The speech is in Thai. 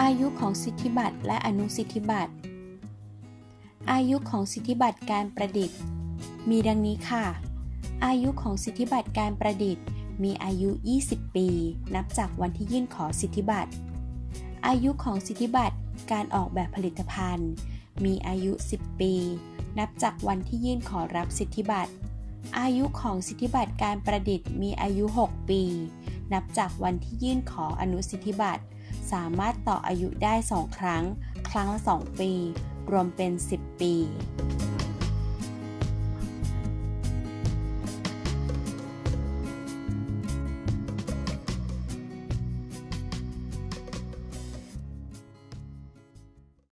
อายุของสิทธิบัตรและอนุสิทธิบัตร อายุของสิทธิบัตรการประดิษฐ์ มีดังนี้ค่ะ อายุของสิทธิบัตรการประดิษฐ์ มีอายุ 20 ปี นับจากวันที่ยื่นขอสิทธิบัตร อายุของสิทธิบัตรการออกแบบผลิตภัณฑ์ มีอายุ 10 ปี นับจากวันที่ยื่นขอรับสิทธิบัตร อายุของสิทธิบัตรการประดิษฐ์มีอายุ 6 ปี นับจากวันที่ยื่นขออนุสิทธิบัตร สามารถต่ออายุได้ 2 ครั้ง ครั้งละ 2 ปี รวมเป็น 10 ปี